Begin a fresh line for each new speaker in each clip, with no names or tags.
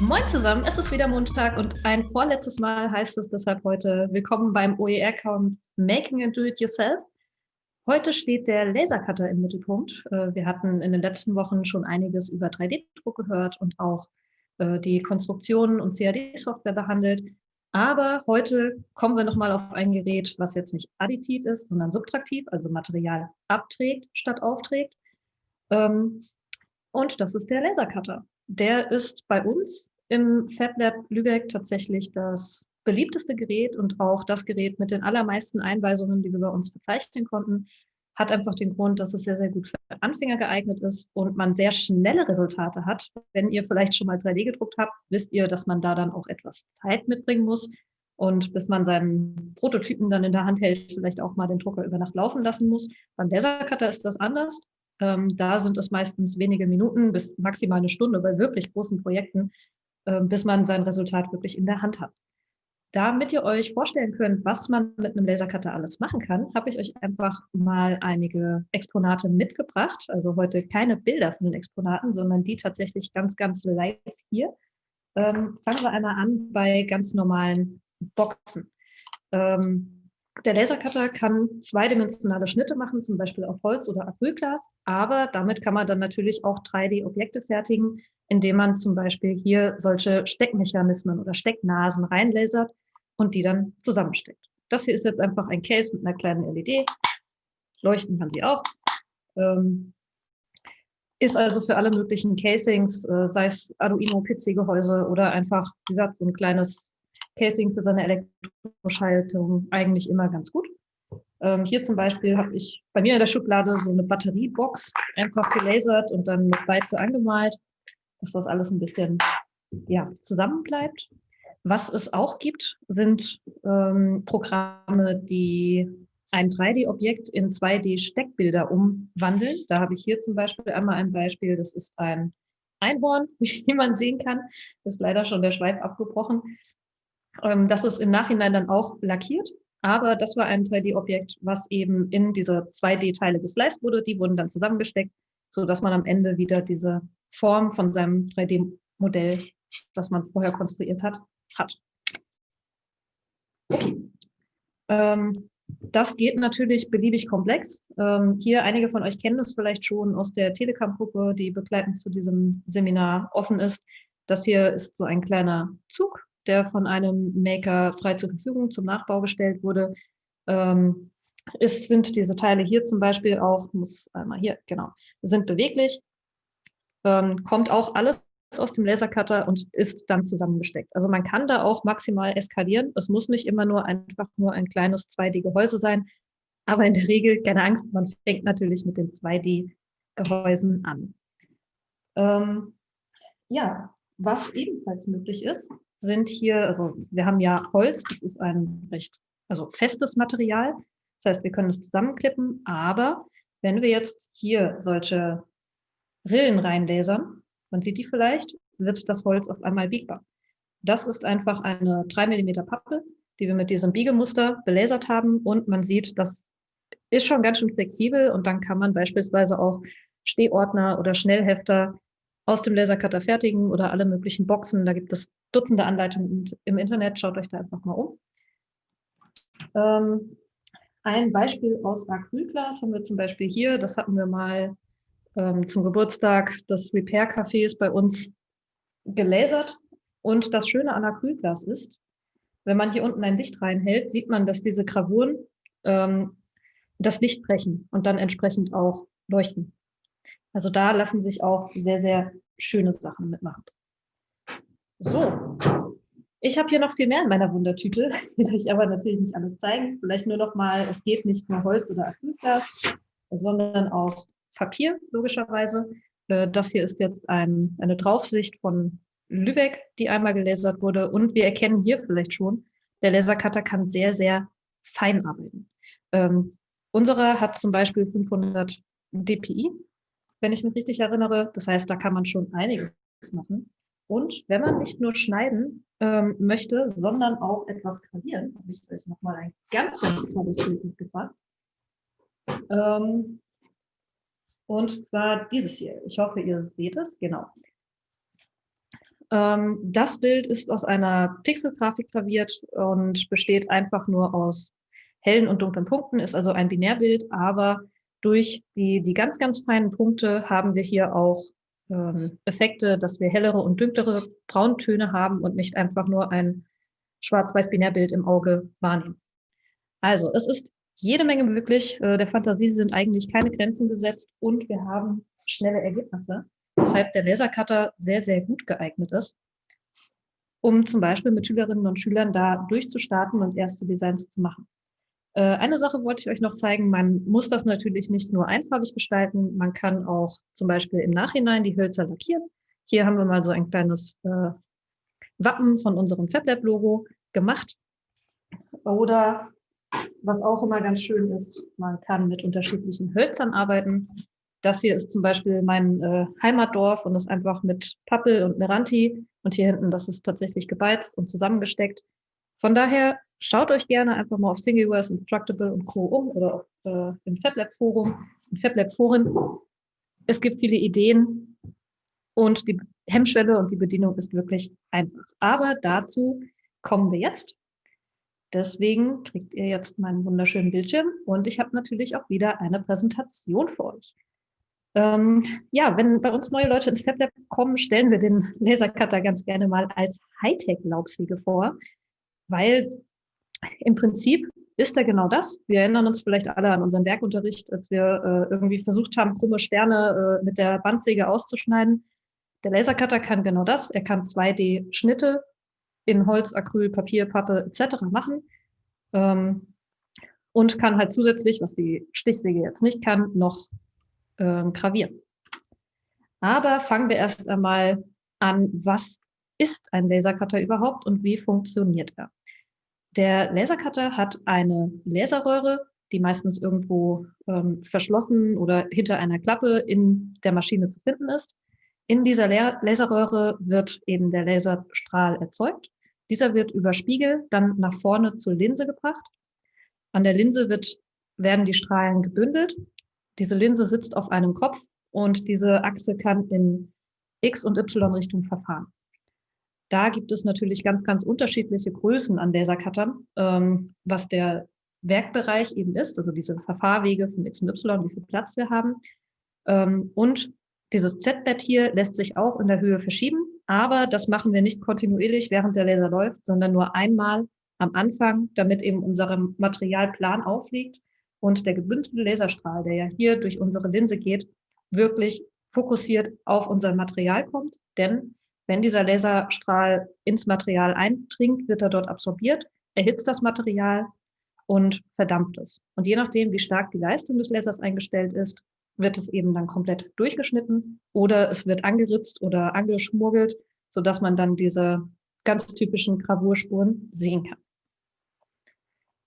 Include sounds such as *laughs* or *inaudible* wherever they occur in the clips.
Moin zusammen, es ist wieder Montag und ein vorletztes Mal heißt es deshalb heute Willkommen beim OER-Count Making and Do It Yourself. Heute steht der Lasercutter im Mittelpunkt. Äh, wir hatten in den letzten Wochen schon einiges über 3D-Druck gehört und auch äh, die Konstruktionen und CAD-Software behandelt. Aber heute kommen wir nochmal auf ein Gerät, was jetzt nicht additiv ist, sondern subtraktiv, also Material abträgt statt aufträgt. Ähm, und das ist der Lasercutter. Der ist bei uns im FabLab Lübeck tatsächlich das beliebteste Gerät und auch das Gerät mit den allermeisten Einweisungen, die wir bei uns verzeichnen konnten, hat einfach den Grund, dass es sehr, sehr gut für Anfänger geeignet ist und man sehr schnelle Resultate hat. Wenn ihr vielleicht schon mal 3D gedruckt habt, wisst ihr, dass man da dann auch etwas Zeit mitbringen muss. Und bis man seinen Prototypen dann in der Hand hält, vielleicht auch mal den Drucker über Nacht laufen lassen muss. Beim Lasercutter ist das anders. Ähm, da sind es meistens wenige Minuten bis maximal eine Stunde bei wirklich großen Projekten, bis man sein Resultat wirklich in der Hand hat. Damit ihr euch vorstellen könnt, was man mit einem Lasercutter alles machen kann, habe ich euch einfach mal einige Exponate mitgebracht. Also heute keine Bilder von den Exponaten, sondern die tatsächlich ganz, ganz live hier. Ähm, fangen wir einmal an bei ganz normalen Boxen. Ähm, der Lasercutter kann zweidimensionale Schnitte machen, zum Beispiel auf Holz oder Acrylglas, aber damit kann man dann natürlich auch 3D-Objekte fertigen, indem man zum Beispiel hier solche Steckmechanismen oder Stecknasen reinlasert und die dann zusammensteckt. Das hier ist jetzt einfach ein Case mit einer kleinen LED. Leuchten kann sie auch. Ähm, ist also für alle möglichen Casings, äh, sei es Arduino-PC-Gehäuse oder einfach, wie gesagt, so ein kleines Casing für seine Elektroschaltung eigentlich immer ganz gut. Ähm, hier zum Beispiel habe ich bei mir in der Schublade so eine Batteriebox einfach gelasert und dann mit Beize angemalt, dass das alles ein bisschen ja, zusammen bleibt. Was es auch gibt, sind ähm, Programme, die ein 3D-Objekt in 2D-Steckbilder umwandeln. Da habe ich hier zum Beispiel einmal ein Beispiel, das ist ein Einhorn, *laughs* wie man sehen kann. Ist leider schon der Schweif abgebrochen. Ähm, das ist im Nachhinein dann auch lackiert, aber das war ein 3D-Objekt, was eben in diese 2D-Teile gesliced wurde. Die wurden dann zusammengesteckt, so dass man am Ende wieder diese Form von seinem 3D-Modell, das man vorher konstruiert hat, hat. Okay. Ähm, das geht natürlich beliebig komplex. Ähm, hier, einige von euch kennen das vielleicht schon aus der Telekom-Gruppe, die begleitend zu diesem Seminar offen ist. Das hier ist so ein kleiner Zug, der von einem Maker frei zur Verfügung zum Nachbau gestellt wurde. Ähm, ist, sind diese Teile hier zum Beispiel auch, muss einmal hier, genau, sind beweglich, ähm, kommt auch alles aus dem Lasercutter und ist dann zusammengesteckt. Also man kann da auch maximal eskalieren. Es muss nicht immer nur einfach nur ein kleines 2D-Gehäuse sein, aber in der Regel, keine Angst, man fängt natürlich mit den 2D-Gehäusen an. Ähm, ja, was ebenfalls möglich ist, sind hier, also wir haben ja Holz, das ist ein recht also festes Material. Das heißt, wir können es zusammenklippen, aber wenn wir jetzt hier solche Rillen reinlasern, man sieht die vielleicht, wird das Holz auf einmal biegbar. Das ist einfach eine 3 mm Pappe, die wir mit diesem Biegemuster belasert haben und man sieht, das ist schon ganz schön flexibel und dann kann man beispielsweise auch Stehordner oder Schnellhefter aus dem Lasercutter fertigen oder alle möglichen Boxen. Da gibt es Dutzende Anleitungen im Internet. Schaut euch da einfach mal um. Ähm, ein Beispiel aus Acrylglas haben wir zum Beispiel hier. Das hatten wir mal ähm, zum Geburtstag des Repair-Cafés bei uns gelasert. Und das Schöne an Acrylglas ist, wenn man hier unten ein Licht reinhält, sieht man, dass diese Gravuren ähm, das Licht brechen und dann entsprechend auch leuchten. Also da lassen sich auch sehr, sehr schöne Sachen mitmachen. So, ich habe hier noch viel mehr in meiner Wundertüte, *laughs* will ich aber natürlich nicht alles zeigen. Vielleicht nur noch mal, es geht nicht nur Holz oder Acrylglas, sondern auch Papier, logischerweise. Äh, das hier ist jetzt ein, eine Draufsicht von Lübeck, die einmal gelasert wurde. Und wir erkennen hier vielleicht schon, der Lasercutter kann sehr, sehr fein arbeiten. Ähm, unserer hat zum Beispiel 500 dpi, wenn ich mich richtig erinnere. Das heißt, da kann man schon einiges machen. Und wenn man nicht nur schneiden ähm, möchte, sondern auch etwas gravieren, habe ich euch nochmal ein ganz, ganz tolles Bild mitgebracht. Ähm, und zwar dieses hier. Ich hoffe, ihr seht es. Genau. Ähm, das Bild ist aus einer Pixelgrafik graviert und besteht einfach nur aus hellen und dunklen Punkten, ist also ein Binärbild, aber durch die, die ganz, ganz feinen Punkte haben wir hier auch ähm, Effekte, dass wir hellere und dunklere Brauntöne haben und nicht einfach nur ein schwarz-weiß-Binärbild im Auge wahrnehmen. Also es ist jede Menge möglich. Äh, der Fantasie sind eigentlich keine Grenzen gesetzt und wir haben schnelle Ergebnisse, weshalb der Lasercutter sehr, sehr gut geeignet ist, um zum Beispiel mit Schülerinnen und Schülern da durchzustarten und erste Designs zu machen. Äh, eine Sache wollte ich euch noch zeigen. Man muss das natürlich nicht nur einfarbig gestalten. Man kann auch zum Beispiel im Nachhinein die Hölzer lackieren. Hier haben wir mal so ein kleines äh, Wappen von unserem FabLab-Logo gemacht. Oder was auch immer ganz schön ist, man kann mit unterschiedlichen Hölzern arbeiten. Das hier ist zum Beispiel mein äh, Heimatdorf und ist einfach mit Pappel und Meranti. Und hier hinten, das ist tatsächlich gebeizt und zusammengesteckt. Von daher schaut euch gerne einfach mal auf Thingiverse, Instructable und Co. um oder auf, äh, im FabLab-Forum, im FabLab-Foren. Es gibt viele Ideen und die Hemmschwelle und die Bedienung ist wirklich einfach. Aber dazu kommen wir jetzt. Deswegen kriegt ihr jetzt meinen wunderschönen Bildschirm und ich habe natürlich auch wieder eine Präsentation für euch. Ähm, ja, wenn bei uns neue Leute ins FabLab kommen, stellen wir den Lasercutter ganz gerne mal als Hightech-Laubsäge vor, weil im Prinzip ist er genau das. Wir erinnern uns vielleicht alle an unseren Werkunterricht, als wir äh, irgendwie versucht haben, krumme Sterne äh, mit der Bandsäge auszuschneiden. Der Lasercutter kann genau das. Er kann 2D-Schnitte in Holz, Acryl, Papier, Pappe etc. machen ähm, und kann halt zusätzlich, was die Stichsäge jetzt nicht kann, noch ähm, gravieren. Aber fangen wir erst einmal an, was ist ein Lasercutter überhaupt und wie funktioniert er? Der Lasercutter hat eine Laserröhre, die meistens irgendwo ähm, verschlossen oder hinter einer Klappe in der Maschine zu finden ist. In dieser Laserröhre wird eben der Laserstrahl erzeugt. Dieser wird über Spiegel dann nach vorne zur Linse gebracht. An der Linse wird, werden die Strahlen gebündelt. Diese Linse sitzt auf einem Kopf und diese Achse kann in X- und Y-Richtung verfahren. Da gibt es natürlich ganz, ganz unterschiedliche Größen an Lasercuttern, ähm, was der Werkbereich eben ist, also diese Verfahrwege von X und Y, wie viel Platz wir haben. Ähm, und dieses Z-Bett hier lässt sich auch in der Höhe verschieben, aber das machen wir nicht kontinuierlich, während der Laser läuft, sondern nur einmal am Anfang, damit eben unser Materialplan aufliegt und der gebündelte Laserstrahl, der ja hier durch unsere Linse geht, wirklich fokussiert auf unser Material kommt. Denn wenn dieser Laserstrahl ins Material eindringt, wird er dort absorbiert, erhitzt das Material und verdampft es. Und je nachdem, wie stark die Leistung des Lasers eingestellt ist, wird es eben dann komplett durchgeschnitten oder es wird angeritzt oder angeschmuggelt, sodass man dann diese ganz typischen Gravurspuren sehen kann.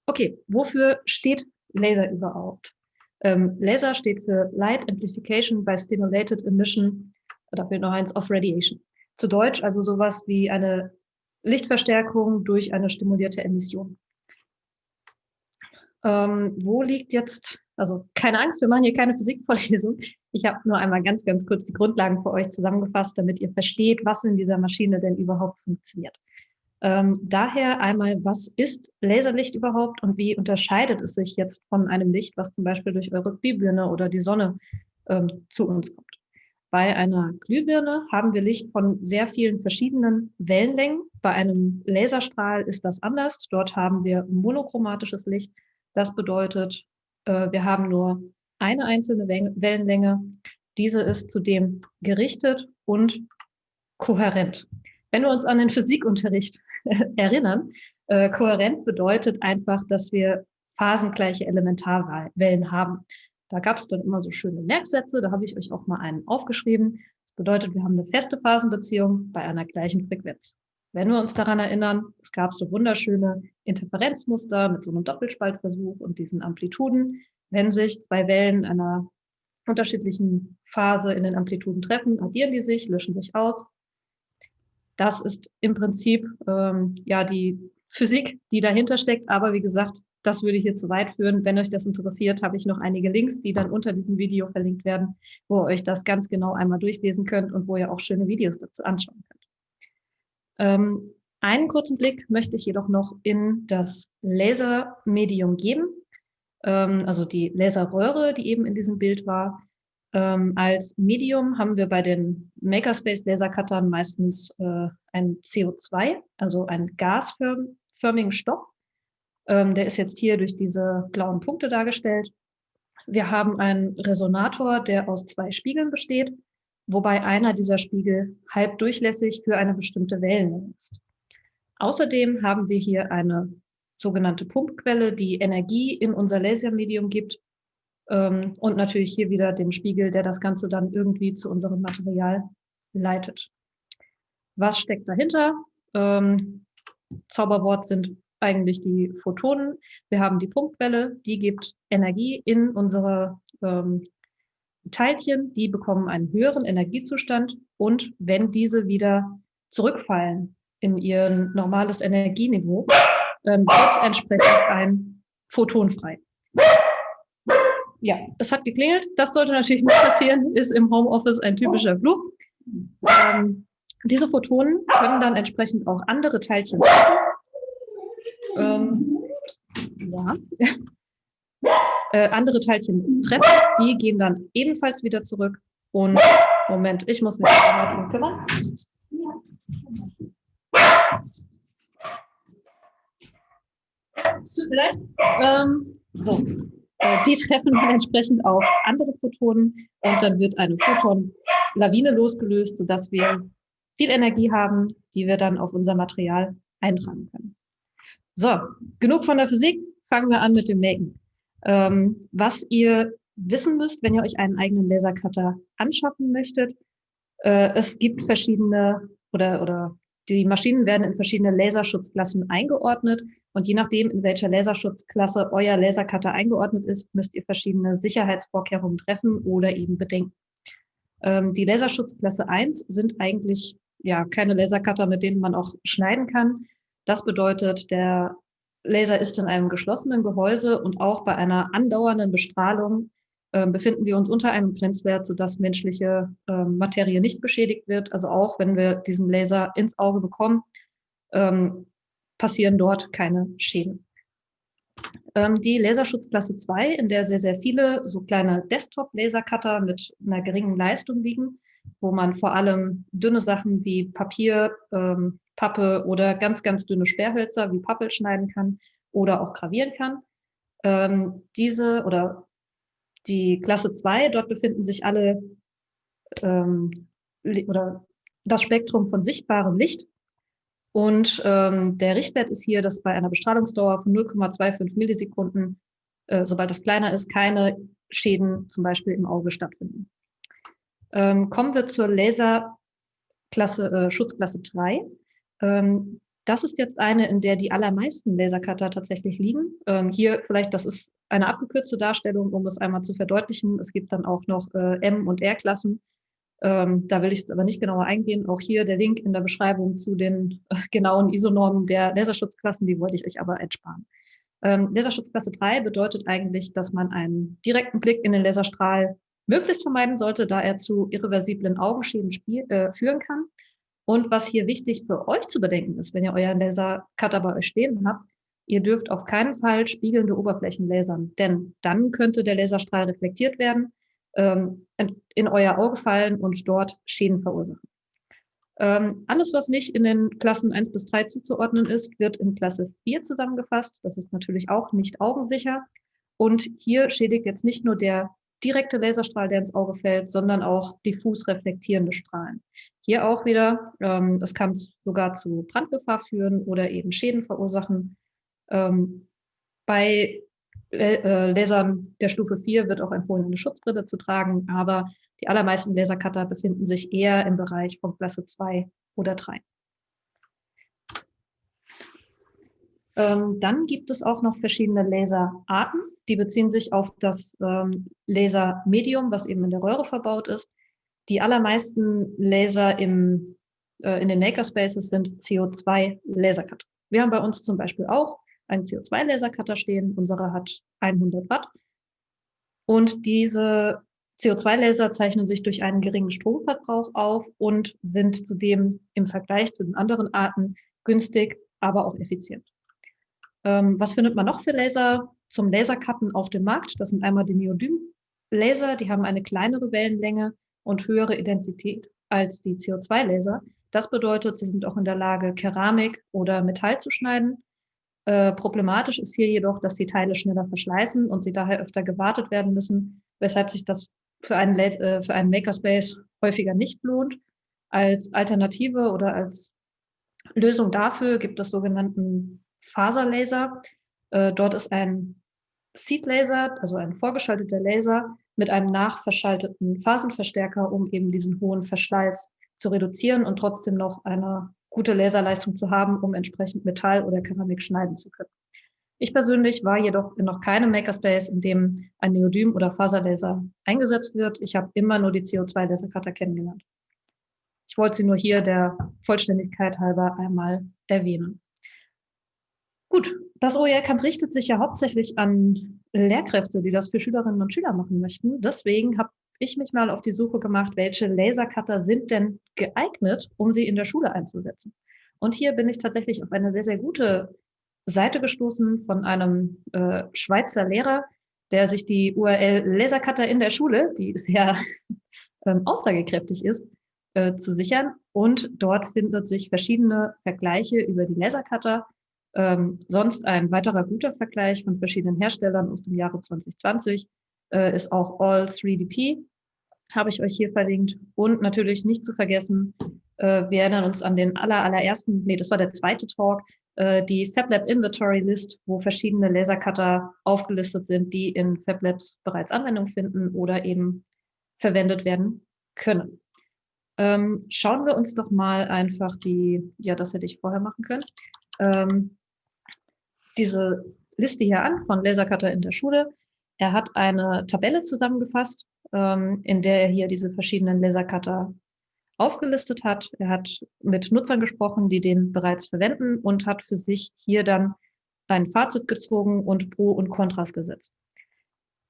Okay, wofür steht Laser überhaupt? Ähm, Laser steht für Light Amplification by Stimulated Emission, da fehlt noch eins, of Radiation zu Deutsch, also sowas wie eine Lichtverstärkung durch eine stimulierte Emission. Ähm, wo liegt jetzt, also keine Angst, wir machen hier keine Physikvorlesung. Ich habe nur einmal ganz, ganz kurz die Grundlagen für euch zusammengefasst, damit ihr versteht, was in dieser Maschine denn überhaupt funktioniert. Ähm, daher einmal, was ist Laserlicht überhaupt und wie unterscheidet es sich jetzt von einem Licht, was zum Beispiel durch eure Glühbirne oder die Sonne ähm, zu uns kommt? Bei einer Glühbirne haben wir Licht von sehr vielen verschiedenen Wellenlängen. Bei einem Laserstrahl ist das anders. Dort haben wir monochromatisches Licht. Das bedeutet, äh, wir haben nur eine einzelne Wellenlänge. Diese ist zudem gerichtet und kohärent. Wenn wir uns an den Physikunterricht *laughs* erinnern, äh, kohärent bedeutet einfach, dass wir phasengleiche Elementarwellen haben. Da gab es dann immer so schöne Merksätze, da habe ich euch auch mal einen aufgeschrieben. Das bedeutet, wir haben eine feste Phasenbeziehung bei einer gleichen Frequenz. Wenn wir uns daran erinnern, es gab so wunderschöne Interferenzmuster mit so einem Doppelspaltversuch und diesen Amplituden. Wenn sich zwei Wellen einer unterschiedlichen Phase in den Amplituden treffen, addieren die sich, löschen sich aus. Das ist im Prinzip ähm, ja die Physik, die dahinter steckt. Aber wie gesagt, das würde hier zu weit führen. Wenn euch das interessiert, habe ich noch einige Links, die dann unter diesem Video verlinkt werden, wo ihr euch das ganz genau einmal durchlesen könnt und wo ihr auch schöne Videos dazu anschauen könnt. Ähm, einen kurzen Blick möchte ich jedoch noch in das Lasermedium geben, ähm, also die Laserröhre, die eben in diesem Bild war. Ähm, als Medium haben wir bei den Makerspace Lasercuttern meistens äh, ein CO2, also einen gasförmigen Stoff. Ähm, der ist jetzt hier durch diese blauen Punkte dargestellt. Wir haben einen Resonator, der aus zwei Spiegeln besteht, wobei einer dieser Spiegel halb durchlässig für eine bestimmte Wellenlänge ist. Außerdem haben wir hier eine sogenannte Pumpquelle, die Energie in unser Lasermedium gibt ähm, und natürlich hier wieder den Spiegel, der das Ganze dann irgendwie zu unserem Material leitet. Was steckt dahinter? Ähm, Zauberwort sind eigentlich die Photonen. Wir haben die Punktwelle, die gibt Energie in unsere ähm, Teilchen, die bekommen einen höheren Energiezustand und wenn diese wieder zurückfallen in ihr normales Energieniveau, ähm, wird entsprechend ein Photon frei. Ja, es hat geklingelt. Das sollte natürlich nicht passieren, ist im Homeoffice ein typischer Fluch. Ähm, diese Photonen können dann entsprechend auch andere Teilchen treffen. Ähm, ja. Äh, andere Teilchen treffen, die gehen dann ebenfalls wieder zurück. Und Moment, ich muss mich darum kümmern. Ähm, so, äh, die treffen dann entsprechend auch andere Photonen und dann wird eine Photon-Lawine losgelöst, sodass wir viel Energie haben, die wir dann auf unser Material eintragen können. So, genug von der Physik, fangen wir an mit dem Maken. Ähm, was ihr wissen müsst, wenn ihr euch einen eigenen Lasercutter anschaffen möchtet, äh, es gibt verschiedene oder, oder die Maschinen werden in verschiedene Laserschutzklassen eingeordnet und je nachdem, in welcher Laserschutzklasse euer Lasercutter eingeordnet ist, müsst ihr verschiedene Sicherheitsvorkehrungen treffen oder eben bedenken. Ähm, die Laserschutzklasse 1 sind eigentlich ja keine Lasercutter, mit denen man auch schneiden kann. Das bedeutet, der Laser ist in einem geschlossenen Gehäuse und auch bei einer andauernden Bestrahlung äh, befinden wir uns unter einem Grenzwert, sodass menschliche äh, Materie nicht beschädigt wird. Also auch wenn wir diesen Laser ins Auge bekommen, ähm, passieren dort keine Schäden. Ähm, die Laserschutzklasse 2, in der sehr, sehr viele so kleine Desktop-Lasercutter mit einer geringen Leistung liegen, wo man vor allem dünne Sachen wie Papier, ähm, Pappe oder ganz, ganz dünne Sperrhölzer wie Pappel schneiden kann oder auch gravieren kann. Ähm, diese oder die Klasse 2, dort befinden sich alle ähm, oder das Spektrum von sichtbarem Licht. Und ähm, der Richtwert ist hier, dass bei einer Bestrahlungsdauer von 0,25 Millisekunden, äh, sobald das kleiner ist, keine Schäden zum Beispiel im Auge stattfinden. Ähm, kommen wir zur Laserklasse, äh, Schutzklasse 3. Ähm, das ist jetzt eine, in der die allermeisten Lasercutter tatsächlich liegen. Ähm, hier vielleicht, das ist eine abgekürzte Darstellung, um es einmal zu verdeutlichen. Es gibt dann auch noch äh, M- und R-Klassen. Ähm, da will ich aber nicht genauer eingehen. Auch hier der Link in der Beschreibung zu den äh, genauen ISO-Normen der Laserschutzklassen, die wollte ich euch aber ersparen. Ähm, Laserschutzklasse 3 bedeutet eigentlich, dass man einen direkten Blick in den Laserstrahl möglichst vermeiden sollte, da er zu irreversiblen Augenschäden äh, führen kann. Und was hier wichtig für euch zu bedenken ist, wenn ihr euren Lasercutter bei euch stehen habt, ihr dürft auf keinen Fall spiegelnde Oberflächen lasern, denn dann könnte der Laserstrahl reflektiert werden, ähm, in euer Auge fallen und dort Schäden verursachen. Ähm, alles, was nicht in den Klassen 1 bis 3 zuzuordnen ist, wird in Klasse 4 zusammengefasst. Das ist natürlich auch nicht augensicher. Und hier schädigt jetzt nicht nur der direkte Laserstrahl, der ins Auge fällt, sondern auch diffus reflektierende Strahlen. Hier auch wieder, ähm, das kann sogar zu Brandgefahr führen oder eben Schäden verursachen. Ähm, bei äh, Lasern der Stufe 4 wird auch empfohlen, eine Schutzbrille zu tragen, aber die allermeisten Lasercutter befinden sich eher im Bereich von Klasse 2 oder 3. Ähm, dann gibt es auch noch verschiedene Laserarten. Die beziehen sich auf das ähm, Lasermedium, was eben in der Röhre verbaut ist. Die allermeisten Laser im, äh, in den Makerspaces sind CO2-Lasercutter. Wir haben bei uns zum Beispiel auch einen CO2-Lasercutter stehen. Unsere hat 100 Watt. Und diese CO2-Laser zeichnen sich durch einen geringen Stromverbrauch auf und sind zudem im Vergleich zu den anderen Arten günstig, aber auch effizient. Ähm, was findet man noch für Laser zum Lasercutten auf dem Markt? Das sind einmal die Neodym-Laser, die haben eine kleinere Wellenlänge und höhere Intensität als die CO2-Laser. Das bedeutet, sie sind auch in der Lage, Keramik oder Metall zu schneiden. Äh, problematisch ist hier jedoch, dass die Teile schneller verschleißen und sie daher öfter gewartet werden müssen, weshalb sich das für einen, äh, für einen Makerspace häufiger nicht lohnt. Als Alternative oder als Lösung dafür gibt es sogenannten Faserlaser. Äh, dort ist ein Seed-Laser, also ein vorgeschalteter Laser mit einem nachverschalteten Phasenverstärker, um eben diesen hohen Verschleiß zu reduzieren und trotzdem noch eine gute Laserleistung zu haben, um entsprechend Metall oder Keramik schneiden zu können. Ich persönlich war jedoch in noch keinem Makerspace, in dem ein Neodym- oder Faserlaser eingesetzt wird. Ich habe immer nur die CO2-Lasercutter kennengelernt. Ich wollte sie nur hier der Vollständigkeit halber einmal erwähnen. Gut, das OER-Camp richtet sich ja hauptsächlich an Lehrkräfte, die das für Schülerinnen und Schüler machen möchten. Deswegen habe ich mich mal auf die Suche gemacht, welche Lasercutter sind denn geeignet, um sie in der Schule einzusetzen. Und hier bin ich tatsächlich auf eine sehr, sehr gute Seite gestoßen von einem äh, Schweizer Lehrer, der sich die URL Lasercutter in der Schule, die sehr *laughs* ähm, aussagekräftig ist, äh, zu sichern. Und dort findet sich verschiedene Vergleiche über die Lasercutter. Ähm, sonst ein weiterer guter Vergleich von verschiedenen Herstellern aus dem Jahre 2020 äh, ist auch All 3DP, habe ich euch hier verlinkt. Und natürlich nicht zu vergessen, äh, wir erinnern uns an den aller, allerersten, nee, das war der zweite Talk, äh, die FabLab Inventory List, wo verschiedene Lasercutter aufgelistet sind, die in FabLabs bereits Anwendung finden oder eben verwendet werden können. Ähm, schauen wir uns doch mal einfach die, ja, das hätte ich vorher machen können, ähm, diese Liste hier an von Lasercutter in der Schule. Er hat eine Tabelle zusammengefasst, ähm, in der er hier diese verschiedenen Lasercutter aufgelistet hat. Er hat mit Nutzern gesprochen, die den bereits verwenden und hat für sich hier dann ein Fazit gezogen und Pro und Kontras gesetzt.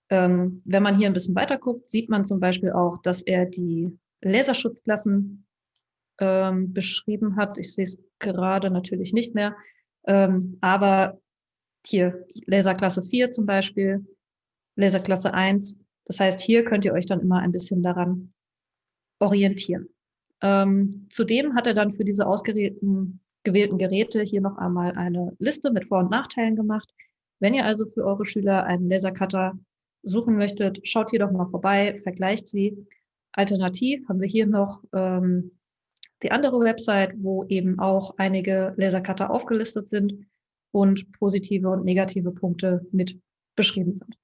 Ähm, wenn man hier ein bisschen weiter guckt, sieht man zum Beispiel auch, dass er die Laserschutzklassen ähm, beschrieben hat. Ich sehe es gerade natürlich nicht mehr. Ähm, aber hier Laserklasse 4 zum Beispiel, Laserklasse 1. Das heißt, hier könnt ihr euch dann immer ein bisschen daran orientieren. Ähm, zudem hat er dann für diese ausgewählten gewählten Geräte hier noch einmal eine Liste mit Vor- und Nachteilen gemacht. Wenn ihr also für eure Schüler einen Lasercutter suchen möchtet, schaut hier doch mal vorbei, vergleicht sie. Alternativ haben wir hier noch ähm, die andere Website, wo eben auch einige Lasercutter aufgelistet sind und positive und negative Punkte mit beschrieben sind.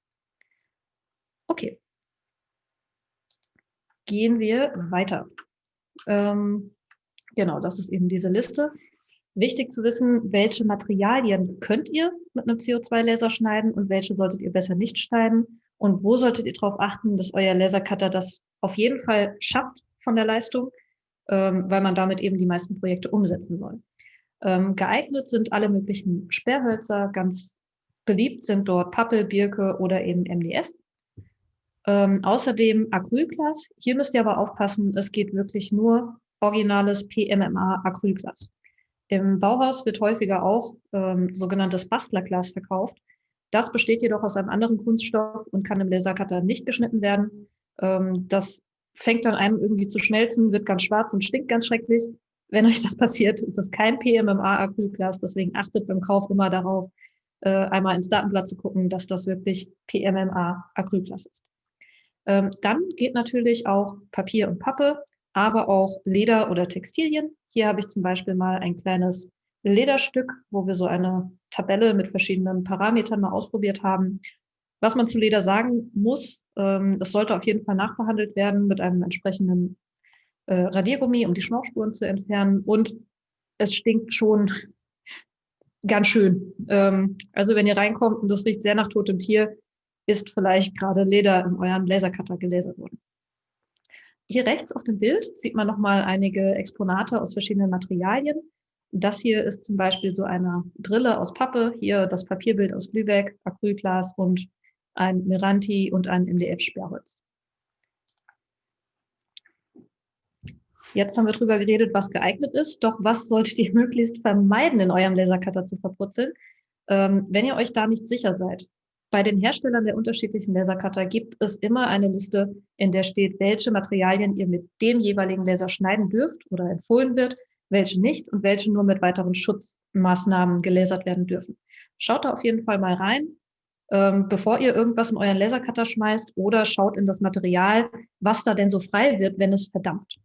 Okay. Gehen wir weiter. Ähm, genau, das ist eben diese Liste. Wichtig zu wissen, welche Materialien könnt ihr mit einem CO2-Laser schneiden und welche solltet ihr besser nicht schneiden und wo solltet ihr darauf achten, dass euer Lasercutter das auf jeden Fall schafft von der Leistung, ähm, weil man damit eben die meisten Projekte umsetzen soll. Ähm, geeignet sind alle möglichen Sperrhölzer, ganz beliebt sind dort Pappel, Birke oder eben MDF. Ähm, außerdem Acrylglas. Hier müsst ihr aber aufpassen, es geht wirklich nur originales PMMA Acrylglas. Im Bauhaus wird häufiger auch ähm, sogenanntes Bastlerglas verkauft. Das besteht jedoch aus einem anderen Kunststoff und kann im Lasercutter nicht geschnitten werden. Ähm, das fängt dann einem irgendwie zu schmelzen, wird ganz schwarz und stinkt ganz schrecklich. Wenn euch das passiert, ist das kein PMMA Acrylglas. Deswegen achtet beim Kauf immer darauf, äh, einmal ins Datenblatt zu gucken, dass das wirklich PMMA Acrylglas ist. Ähm, dann geht natürlich auch Papier und Pappe, aber auch Leder oder Textilien. Hier habe ich zum Beispiel mal ein kleines Lederstück, wo wir so eine Tabelle mit verschiedenen Parametern mal ausprobiert haben. Was man zu Leder sagen muss, ähm, das sollte auf jeden Fall nachbehandelt werden mit einem entsprechenden äh, Radiergummi, um die Schmauchspuren zu entfernen. Und es stinkt schon ganz schön. Ähm, also wenn ihr reinkommt und das riecht sehr nach totem Tier, ist vielleicht gerade Leder in euren Lasercutter gelasert worden. Hier rechts auf dem Bild sieht man nochmal einige Exponate aus verschiedenen Materialien. Das hier ist zum Beispiel so eine Brille aus Pappe, hier das Papierbild aus Lübeck, Acrylglas und ein Miranti und ein MDF-Sperrholz. Jetzt haben wir darüber geredet, was geeignet ist. Doch was solltet ihr *laughs* möglichst vermeiden, in eurem Lasercutter zu verputzeln, ähm, wenn ihr euch da nicht sicher seid? Bei den Herstellern der unterschiedlichen Lasercutter gibt es immer eine Liste, in der steht, welche Materialien ihr mit dem jeweiligen Laser schneiden dürft oder empfohlen wird, welche nicht und welche nur mit weiteren Schutzmaßnahmen gelasert werden dürfen. Schaut da auf jeden Fall mal rein, ähm, bevor ihr irgendwas in euren Lasercutter schmeißt oder schaut in das Material, was da denn so frei wird, wenn es verdampft.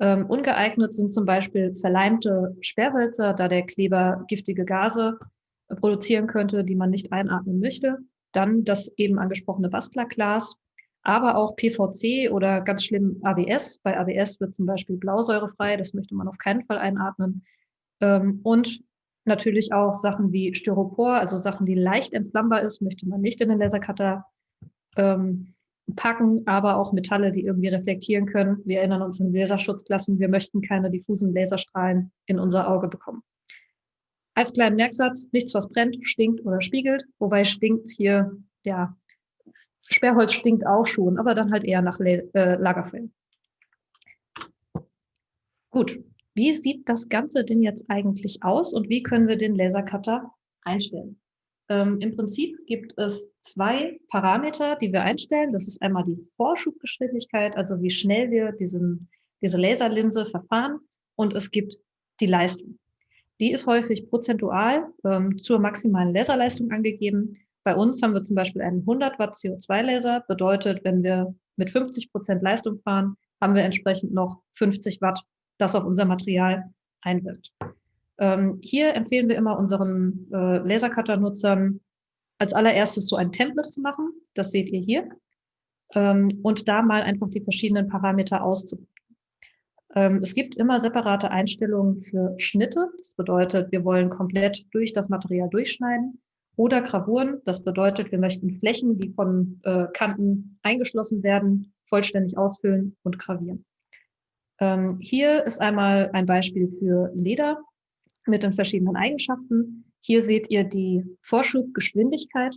Ähm, ungeeignet sind zum Beispiel verleimte Sperrhölzer, da der Kleber giftige Gase produzieren könnte, die man nicht einatmen möchte. Dann das eben angesprochene Bastlerglas, aber auch PVC oder ganz schlimm ABS. Bei ABS wird zum Beispiel Blausäure frei, das möchte man auf keinen Fall einatmen. Ähm, und natürlich auch Sachen wie Styropor, also Sachen, die leicht entflammbar ist, möchte man nicht in den Lasercutter ähm, packen, aber auch Metalle, die irgendwie reflektieren können. Wir erinnern uns an Laserschutzklassen. Wir möchten keine diffusen Laserstrahlen in unser Auge bekommen. Als kleinen Merksatz, nichts, was brennt, stinkt oder spiegelt, wobei stinkt hier, ja, Sperrholz stinkt auch schon, aber dann halt eher nach äh, Lagerfeuer. Gut, wie sieht das Ganze denn jetzt eigentlich aus und wie können wir den Lasercutter einstellen? Ähm, Im Prinzip gibt es zwei Parameter, die wir einstellen. Das ist einmal die Vorschubgeschwindigkeit, also wie schnell wir diesen, diese Laserlinse verfahren und es gibt die Leistung. Die ist häufig prozentual ähm, zur maximalen Laserleistung angegeben. Bei uns haben wir zum Beispiel einen 100 Watt CO2-Laser. Bedeutet, wenn wir mit 50 Prozent Leistung fahren, haben wir entsprechend noch 50 Watt, das auf unser Material einwirkt. Ähm, hier empfehlen wir immer unseren äh, Lasercutter-Nutzern als allererstes so ein Template zu machen. Das seht ihr hier. Ähm, und da mal einfach die verschiedenen Parameter auszuprobieren. Ähm, es gibt immer separate Einstellungen für Schnitte. Das bedeutet, wir wollen komplett durch das Material durchschneiden. Oder Gravuren. Das bedeutet, wir möchten Flächen, die von äh, Kanten eingeschlossen werden, vollständig ausfüllen und gravieren. Ähm, hier ist einmal ein Beispiel für Leder mit den verschiedenen Eigenschaften. Hier seht ihr die Vorschubgeschwindigkeit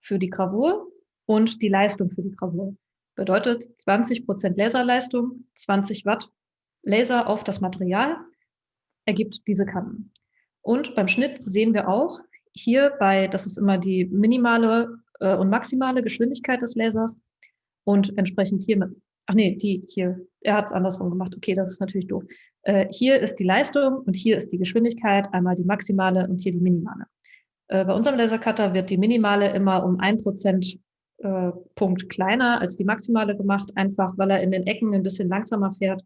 für die Gravur und die Leistung für die Gravur. Bedeutet 20 Prozent Laserleistung, 20 Watt Laser auf das Material ergibt diese Kanten. Und beim Schnitt sehen wir auch hier bei, das ist immer die minimale äh, und maximale Geschwindigkeit des Lasers und entsprechend hier mit, ach nee, die hier, er hat es andersrum gemacht. Okay, das ist natürlich doof. Äh, hier ist die Leistung und hier ist die Geschwindigkeit, einmal die maximale und hier die minimale. Äh, bei unserem Lasercutter wird die minimale immer um ein Prozent äh, Punkt kleiner als die maximale gemacht, einfach weil er in den Ecken ein bisschen langsamer fährt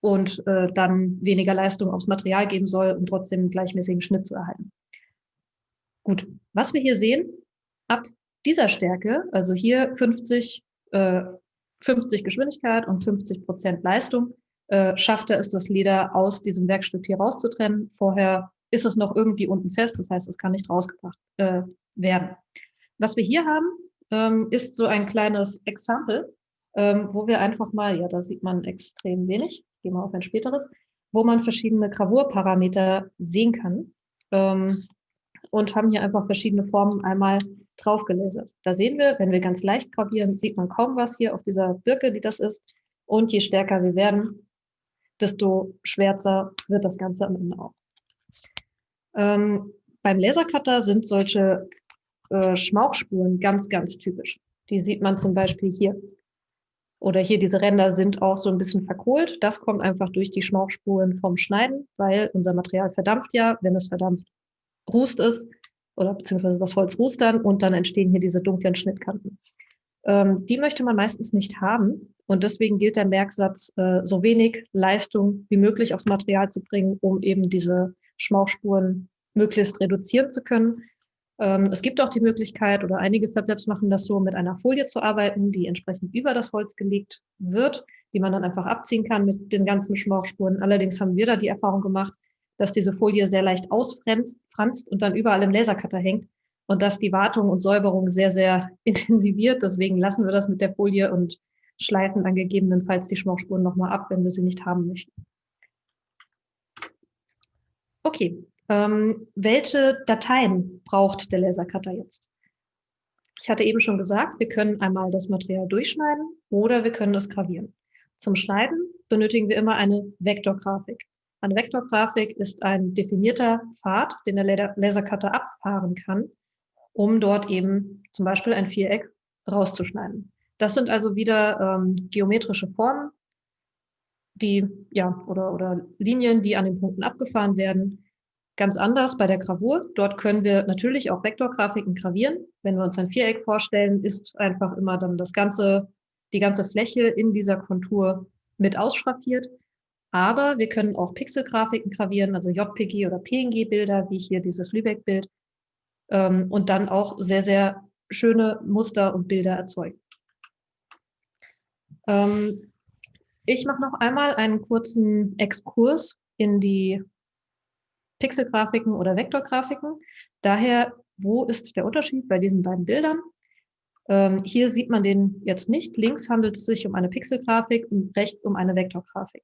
und äh, dann weniger Leistung aufs Material geben soll, um trotzdem einen gleichmäßigen Schnitt zu erhalten. Gut, was wir hier sehen, ab dieser Stärke, also hier 50, äh, 50 Geschwindigkeit und 50 Prozent Leistung, äh, schafft er es, das Leder aus diesem Werkstück hier rauszutrennen. Vorher ist es noch irgendwie unten fest, das heißt, es kann nicht rausgebracht äh, werden. Was wir hier haben, ähm, ist so ein kleines Exempel, ähm, wo wir einfach mal, ja, da sieht man extrem wenig, gehen wir auf ein späteres, wo man verschiedene Gravurparameter sehen kann ähm, und haben hier einfach verschiedene Formen einmal drauf gelasert. Da sehen wir, wenn wir ganz leicht gravieren, sieht man kaum was hier auf dieser Birke, die das ist. Und je stärker wir werden, desto schwärzer wird das Ganze am Ende auch. Ähm, beim Lasercutter sind solche äh, Schmauchspuren ganz, ganz typisch. Die sieht man zum Beispiel hier. Oder hier diese Ränder sind auch so ein bisschen verkohlt. Das kommt einfach durch die Schmauchspuren vom Schneiden, weil unser Material verdampft ja. Wenn es verdampft, rußt es oder beziehungsweise das Holz rußt dann und dann entstehen hier diese dunklen Schnittkanten. Ähm, die möchte man meistens nicht haben und deswegen gilt der Merksatz, äh, so wenig Leistung wie möglich aufs Material zu bringen, um eben diese Schmauchspuren möglichst reduzieren zu können. Ähm, es gibt auch die Möglichkeit, oder einige FabLabs machen das so, mit einer Folie zu arbeiten, die entsprechend über das Holz gelegt wird, die man dann einfach abziehen kann mit den ganzen Schmauchspuren. Allerdings haben wir da die Erfahrung gemacht, dass diese Folie sehr leicht ausfranst und dann überall im Lasercutter hängt und dass die Wartung und Säuberung sehr, sehr *laughs* intensiviert. Deswegen lassen wir das mit der Folie und schleifen dann gegebenenfalls die Schmauchspuren nochmal ab, wenn wir sie nicht haben möchten. Okay, ähm, welche Dateien braucht der Lasercutter jetzt? Ich hatte eben schon gesagt, wir können einmal das Material durchschneiden oder wir können es gravieren. Zum Schneiden benötigen wir immer eine Vektorgrafik. Eine Vektorgrafik ist ein definierter Pfad, den der Lasercutter abfahren kann, um dort eben zum Beispiel ein Viereck rauszuschneiden. Das sind also wieder ähm, geometrische Formen, die, ja, oder, oder Linien, die an den Punkten abgefahren werden. Ganz anders bei der Gravur. Dort können wir natürlich auch Vektorgrafiken gravieren. Wenn wir uns ein Viereck vorstellen, ist einfach immer dann das ganze, die ganze Fläche in dieser Kontur mit ausschraffiert. Aber wir können auch Pixelgrafiken gravieren, also JPG oder PNG-Bilder, wie hier dieses Lübeck-Bild, ähm, und dann auch sehr, sehr schöne Muster und Bilder erzeugen. Ähm, ich mache noch einmal einen kurzen Exkurs in die Pixelgrafiken oder Vektorgrafiken. Daher, wo ist der Unterschied bei diesen beiden Bildern? Ähm, hier sieht man den jetzt nicht. Links handelt es sich um eine Pixelgrafik und rechts um eine Vektorgrafik.